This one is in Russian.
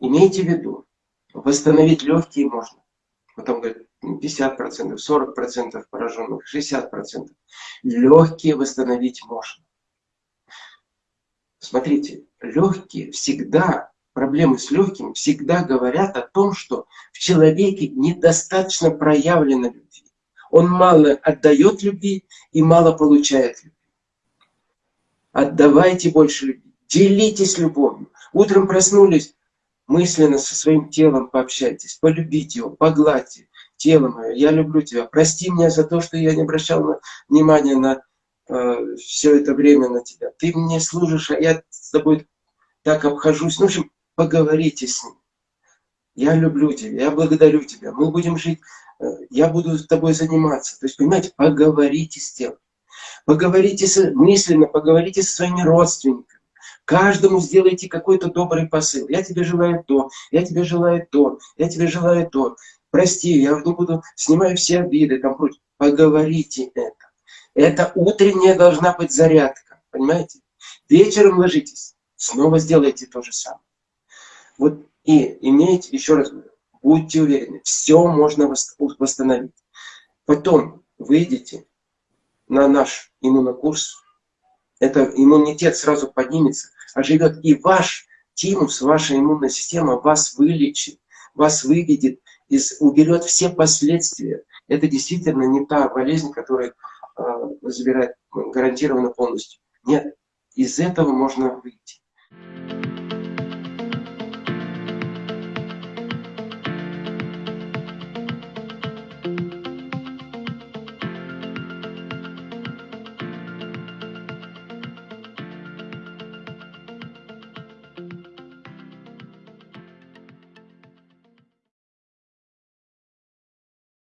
имейте в виду, восстановить легкие можно. Потом говорят, 50%, 40% пораженных, 60%. Легкие восстановить можно. Смотрите, легкие всегда, проблемы с легкими всегда говорят о том, что в человеке недостаточно проявлено любви. Он мало отдает любви и мало получает любви. Отдавайте больше любви, делитесь любовью. Утром проснулись, мысленно со своим телом пообщайтесь, полюбите его, погладьте тело мое, я люблю тебя, прости меня за то, что я не обращал внимания на э, все это время на тебя. Ты мне служишь, а я с тобой так обхожусь. Ну, в общем, поговорите с ним. Я люблю тебя, я благодарю тебя, мы будем жить, э, я буду с тобой заниматься. То есть, понимаете, поговорите с тем. Поговорите с, мысленно, поговорите со своими родственниками. Каждому сделайте какой-то добрый посыл. Я тебе желаю то, я тебе желаю то, я тебе желаю то. Прости, я не буду, снимаю все обиды, там прочее. Поговорите это. Это утренняя должна быть зарядка, понимаете? Вечером ложитесь, снова сделайте то же самое. Вот и имейте, еще раз говорю, будьте уверены, все можно восстановить. Потом выйдете на наш иммунокурс, это иммунитет сразу поднимется, оживет. И ваш тимус, ваша иммунная система вас вылечит, вас выведет, из, уберет все последствия. Это действительно не та болезнь, которая э, забирает гарантированно полностью. Нет, из этого можно выйти.